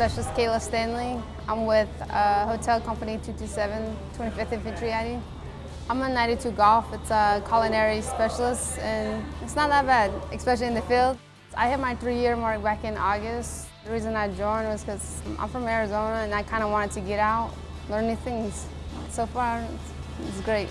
Specialist Kayla Stanley. I'm with uh, Hotel Company 227, 25th Infantry I'm a 92 Golf. It's a culinary specialist, and it's not that bad, especially in the field. I hit my three-year mark back in August. The reason I joined was because I'm from Arizona, and I kind of wanted to get out, learn new things. So far, it's great.